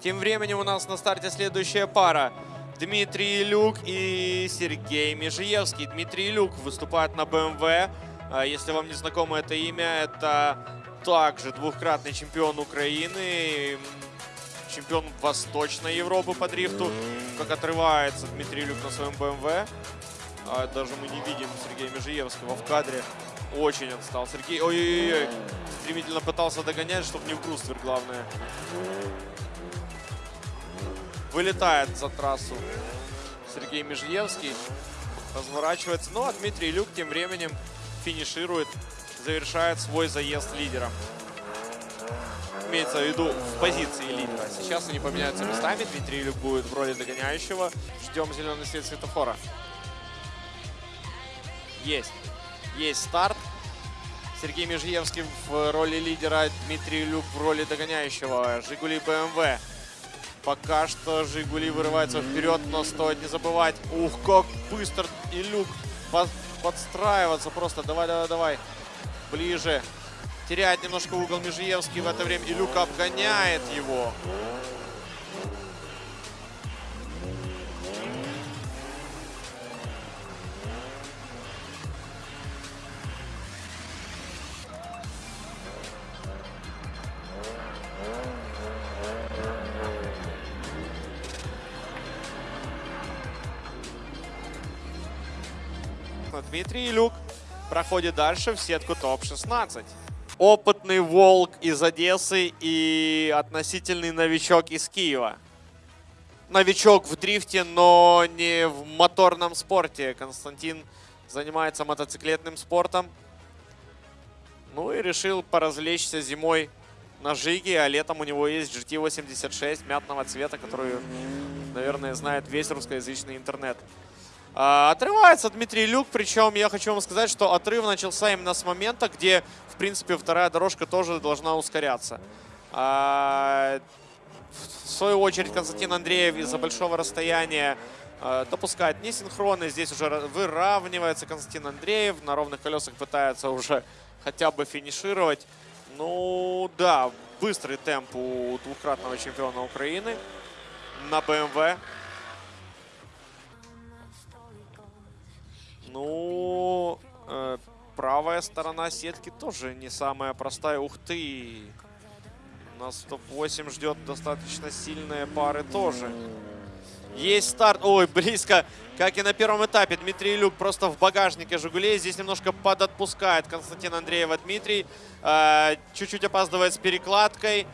Тем временем у нас на старте следующая пара. Дмитрий Илюк и Сергей Межиевский. Дмитрий Илюк выступает на БМВ. А, Если вам не знакомо это имя, это также двухкратный чемпион Украины, чемпион Восточной Европы по дрифту. Как отрывается Дмитрий Илюк на своем БМВ. А, Даже мы не видим Сергея Межиевского в кадре. Очень отстал Сергей. Ой-ой-ой. Стремительно пытался догонять, чтобы не в бруствер, главное. Вылетает за трассу Сергей Межиевский. Разворачивается. Ну, а Дмитрий Люк тем временем финиширует, завершает свой заезд лидером. Имеется в виду в позиции лидера. Сейчас они поменяются местами. Дмитрий Люк будет в роли догоняющего. Ждем зеленый свет светофора. Есть. Есть старт. Сергей Межиевский в роли лидера, Дмитрий Люк в роли догоняющего. Жигули БМВ. Пока что Жигули вырывается вперед, но стоит не забывать. Ух, как быстро и Люк под- подстраиваться просто. Давай, давай, давай. Ближе. Теряет немножко угол Межиевский в это время. И Люк обгоняет его. Дмитрий Илюк проходит дальше в сетку топ-16. Опытный волк из Одессы и относительный новичок из Киева. Новичок в дрифте, но не в моторном спорте. Константин занимается мотоциклетным спортом. Ну и решил поразвлечься зимой на Жиге, а летом у него есть GT86 мятного цвета, которую, наверное, знает весь русскоязычный интернет. А, Отрывается Дмитрий Люк, причем я хочу вам сказать, что отрыв начался именно с момента, где, в принципе, вторая дорожка тоже должна ускоряться. А, В свою очередь Константин Андреев из-за большого расстояния а, допускает несинхронно. Здесь уже ра- выравнивается Константин Андреев. На ровных колесах пытается уже хотя бы финишировать. Ну да, быстрый темп у двукратного чемпиона Украины на БМВ. Ну, э, правая сторона сетки тоже не самая простая. Ух ты! Нас топ-8 ждет достаточно сильные пары тоже. Есть старт. Ой, близко. Как и на первом этапе. Дмитрий Люк просто в багажнике «Жигулей». Здесь немножко подотпускает Константин Андреева Дмитрий. Э, Чуть-чуть опаздывает с перекладкой.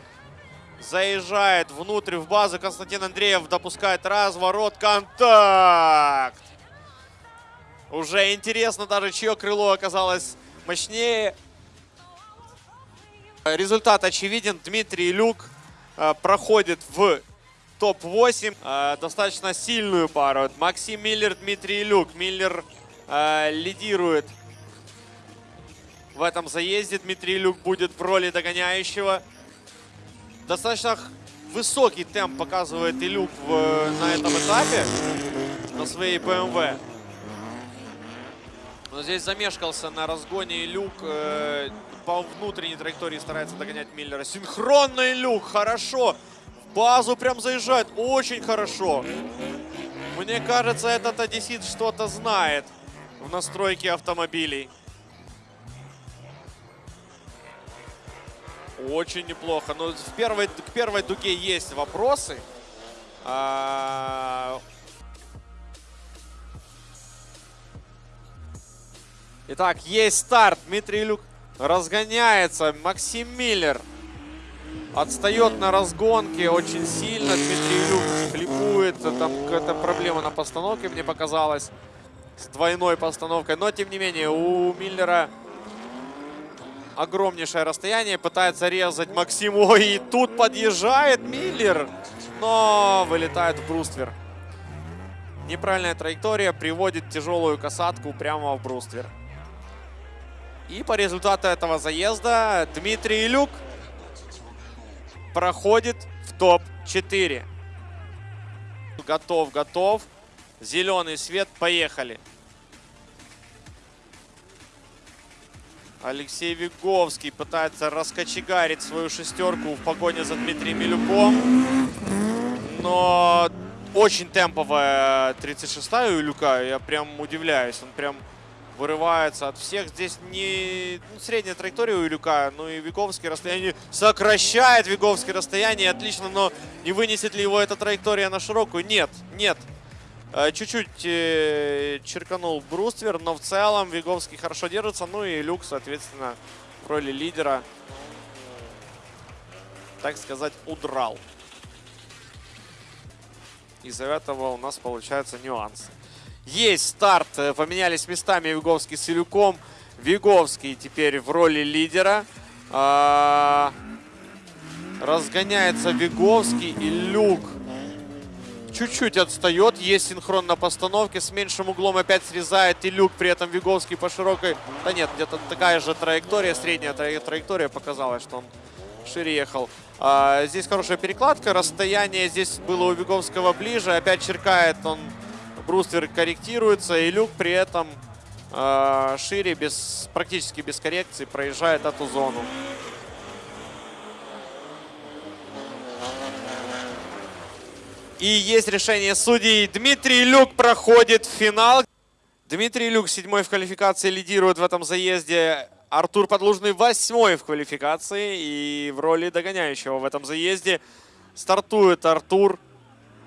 Заезжает внутрь в базу. Константин Андреев допускает разворот. Контакт! Уже интересно даже, чье крыло оказалось мощнее. Результат очевиден. Дмитрий Люк э, проходит в топ-8. Э, достаточно сильную пару. Максим Миллер, Дмитрий Люк. Миллер э, лидирует в этом заезде. Дмитрий Люк будет в роли догоняющего. Достаточно высокий темп показывает и Люк на этом этапе на своей BMW. Но здесь замешкался на разгоне Люк э, по внутренней траектории старается догонять Миллера. Синхронный Люк, хорошо. В базу прям заезжает, очень хорошо. Мне кажется, этот одессит что-то знает в настройке автомобилей. Очень неплохо. Но в первой, к первой дуге есть вопросы. А, Итак, есть старт. Дмитрий Люк разгоняется. Максим Миллер отстает на разгонке очень сильно. Дмитрий Люк хлипует. Там какая-то проблема на постановке, мне показалось. С двойной постановкой. Но, тем не менее, у Миллера огромнейшее расстояние. Пытается резать Максим. Ой, и тут подъезжает Миллер. Но вылетает в бруствер. Неправильная траектория приводит тяжелую касатку прямо в бруствер. И по результату этого заезда Дмитрий Илюк проходит в топ-4. Готов, готов. Зеленый свет, поехали. Алексей Виговский пытается раскочегарить свою шестерку в погоне за Дмитрием Илюком. но очень темповая 36-я у Илюка. Я прям удивляюсь. Он прям вырывается от всех. Здесь не ну, средняя траектория у Илюка, ну и Виговский расстояние сокращает Виговский расстояние. Отлично, но не вынесет ли его эта траектория на широкую? Нет, нет. Э, Чуть-чуть э, черканул Бруствер, но в целом Виговский хорошо держится. Ну и Люк, соответственно, в роли лидера, так сказать, удрал. Из-за этого у нас получаются нюансы. Есть старт. Э, Поменялись местами Виговский с Илюком. Виговский теперь в роли лидера. А, Разгоняется Виговский и Люк чуть-чуть отстает. Есть синхрон на постановке. С меньшим углом опять срезает и Люк. При этом Виговский по широкой... Да нет, где-то такая же траектория. Средняя тра- траектория показалась, что он шире ехал. А, здесь хорошая перекладка. Расстояние здесь было у Виговского ближе. Опять черкает он. Бруствер корректируется. И Люк при этом а, шире, без, практически без коррекции, проезжает эту зону. И есть решение судей. Дмитрий Люк проходит в финал. Дмитрий Люк седьмой в квалификации лидирует в этом заезде. Артур Подлужный восьмой в квалификации и в роли догоняющего в этом заезде. Стартует Артур, э,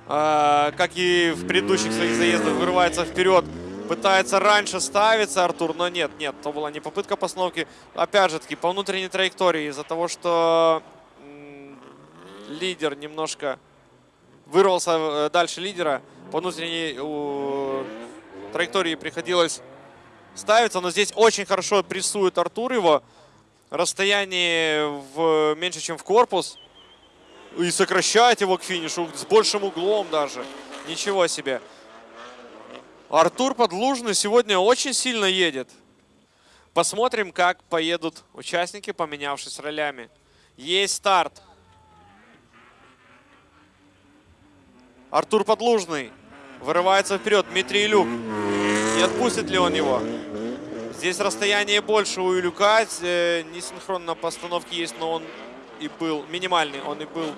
как и в предыдущих своих заездах, вырывается вперед. Пытается раньше ставиться Артур, но нет, нет, то была не попытка постановки. Опять же таки, по внутренней траектории, из-за того, что лидер немножко вырвался э, дальше лидера. По внутренней траектории приходилось ставиться, но здесь очень хорошо прессует Артур его. Расстояние в, меньше, чем в корпус. И сокращает его к финишу с большим углом даже. Ничего себе. Артур Подлужный сегодня очень сильно едет. Посмотрим, как поедут участники, поменявшись ролями. Есть старт. Артур Подлужный вырывается вперед. Дмитрий Илюк. Не отпустит ли он его? Здесь расстояние больше у Илюка. Э, Несинхрон на постановке есть, но он и был минимальный. Он и был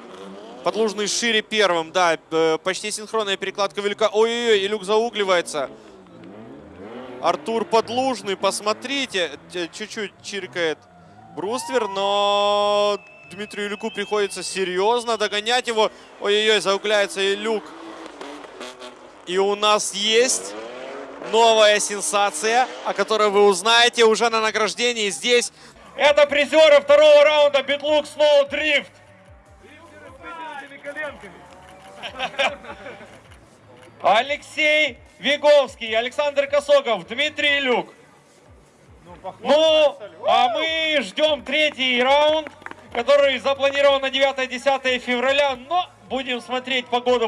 Подлужный шире первым. Да, э, почти синхронная перекладка Илюка. Ой-ой-ой, Илюк заугливается. Артур Подлужный, посмотрите. Чуть-чуть чиркает Бруствер, но Дмитрию Илюку приходится серьезно догонять его. Ой-ой-ой, заугляется Илюк. И у нас есть новая сенсация, о которой вы узнаете уже на награждении здесь. Это призеры второго раунда Битлук Сноу Дрифт. Алексей Виговский, Александр Косогов, Дмитрий Люк. Ну, а мы ждем третий раунд, который запланирован на 9-10 февраля, но будем смотреть погоду